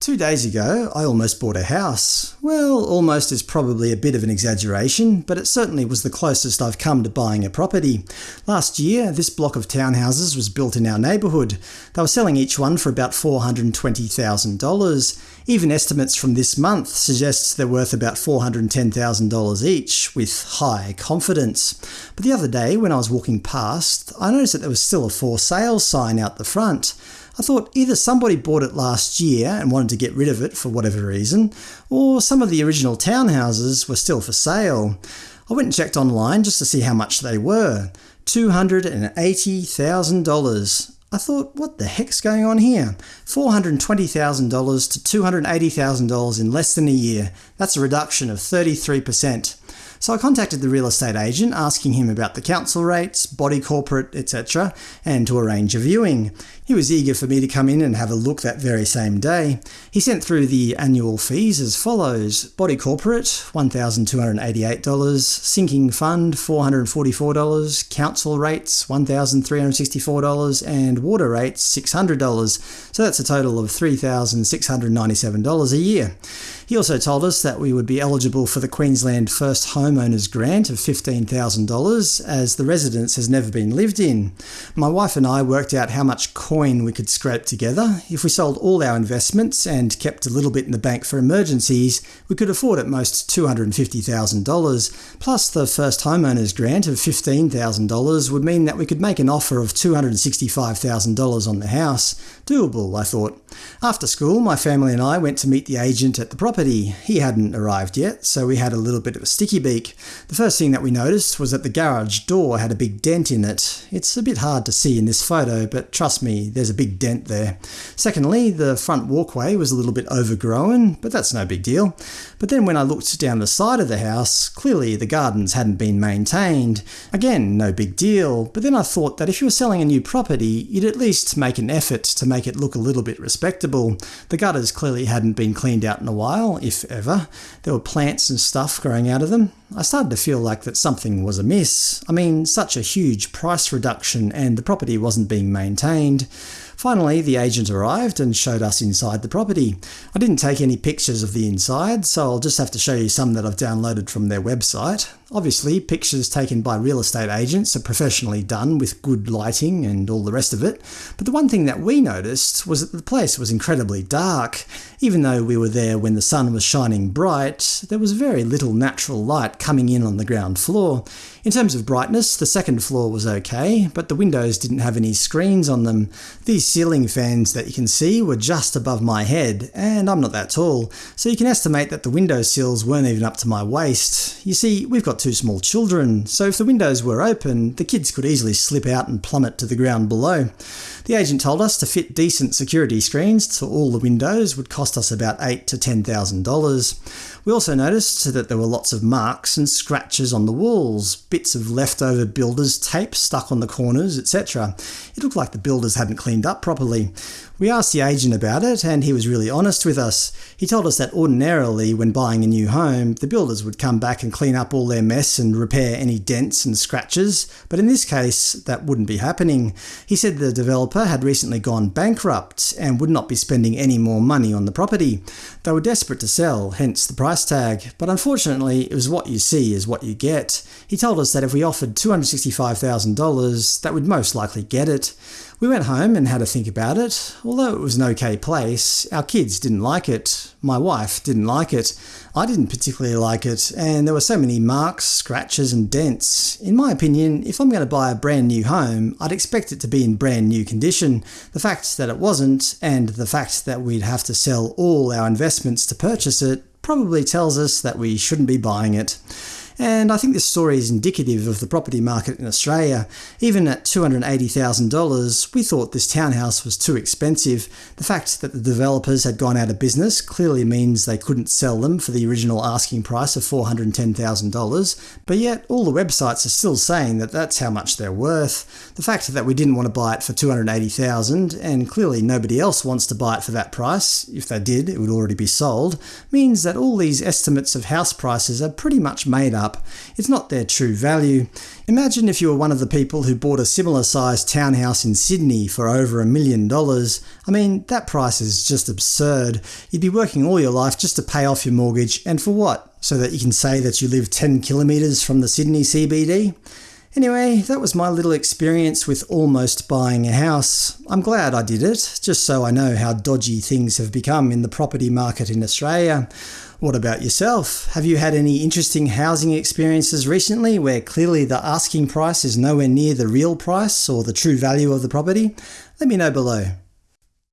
Two days ago, I almost bought a house. Well, almost is probably a bit of an exaggeration, but it certainly was the closest I've come to buying a property. Last year, this block of townhouses was built in our neighbourhood. They were selling each one for about $420,000. Even estimates from this month suggest they're worth about $410,000 each, with high confidence. But the other day, when I was walking past, I noticed that there was still a for sale sign out the front. I thought either somebody bought it last year and wanted to get rid of it for whatever reason, or some of the original townhouses were still for sale. I went and checked online just to see how much they were. $280,000. I thought, what the heck's going on here? $420,000 to $280,000 in less than a year. That's a reduction of 33%. So I contacted the real estate agent asking him about the council rates, body corporate, etc., and to arrange a viewing. He was eager for me to come in and have a look that very same day. He sent through the annual fees as follows. Body corporate $1,288, sinking fund $444, council rates $1,364, and water rates $600. So that's a total of $3,697 a year. He also told us that we would be eligible for the Queensland First Homeowners Grant of $15,000 as the residence has never been lived in. My wife and I worked out how much coin we could scrape together. If we sold all our investments and kept a little bit in the bank for emergencies, we could afford at most $250,000. Plus the First Homeowners Grant of $15,000 would mean that we could make an offer of $265,000 on the house. Doable, I thought. After school, my family and I went to meet the agent at the property. He hadn't arrived yet, so we had a little bit of a sticky beak. The first thing that we noticed was that the garage door had a big dent in it. It's a bit hard to see in this photo, but trust me, there's a big dent there. Secondly, the front walkway was a little bit overgrown, but that's no big deal. But then when I looked down the side of the house, clearly the gardens hadn't been maintained. Again, no big deal, but then I thought that if you were selling a new property, you'd at least make an effort to make it look a little bit respectable. The gutters clearly hadn't been cleaned out in a while, if ever. There were plants and stuff growing out of them. I started to feel like that something was amiss. I mean, such a huge price reduction and the property wasn't being maintained. Finally, the agent arrived and showed us inside the property. I didn't take any pictures of the inside, so I'll just have to show you some that I've downloaded from their website. Obviously, pictures taken by real estate agents are professionally done with good lighting and all the rest of it, but the one thing that we noticed was that the place was incredibly dark. Even though we were there when the sun was shining bright, there was very little natural light coming in on the ground floor. In terms of brightness, the second floor was okay, but the windows didn't have any screens on them. These ceiling fans that you can see were just above my head, and I'm not that tall, so you can estimate that the window sills weren't even up to my waist. You see, we've got two small children, so if the windows were open, the kids could easily slip out and plummet to the ground below. The agent told us to fit decent security screens to all the windows would cost us about 8 to $10,000. We also noticed that there were lots of marks and scratches on the walls, bits of leftover builder's tape stuck on the corners, etc. It looked like the builders hadn't cleaned up properly. We asked the agent about it, and he was really honest with us. He told us that ordinarily, when buying a new home, the builders would come back and clean up all their mess and repair any dents and scratches, but in this case, that wouldn't be happening. He said the developer had recently gone bankrupt and would not be spending any more money on the property. They were desperate to sell, hence the price tag, but unfortunately it was what you see is what you get. He told us that if we offered $265,000, that we'd most likely get it. We went home and had a think about it. Although it was an okay place, our kids didn't like it. My wife didn't like it. I didn't particularly like it, and there were so many marks, scratches and dents. In my opinion, if I'm going to buy a brand new home, I'd expect it to be in brand new condition. The fact that it wasn't, and the fact that we'd have to sell all our investments to purchase it, probably tells us that we shouldn't be buying it. And I think this story is indicative of the property market in Australia. Even at $280,000, we thought this townhouse was too expensive. The fact that the developers had gone out of business clearly means they couldn't sell them for the original asking price of $410,000, but yet all the websites are still saying that that's how much they're worth. The fact that we didn't want to buy it for 280,000, and clearly nobody else wants to buy it for that price, if they did it would already be sold, means that all these estimates of house prices are pretty much made up up. It's not their true value. Imagine if you were one of the people who bought a similar sized townhouse in Sydney for over a million dollars. I mean, that price is just absurd. You'd be working all your life just to pay off your mortgage, and for what? So that you can say that you live 10 kilometres from the Sydney CBD? Anyway, that was my little experience with almost buying a house. I'm glad I did it, just so I know how dodgy things have become in the property market in Australia. What about yourself? Have you had any interesting housing experiences recently where clearly the asking price is nowhere near the real price or the true value of the property? Let me know below.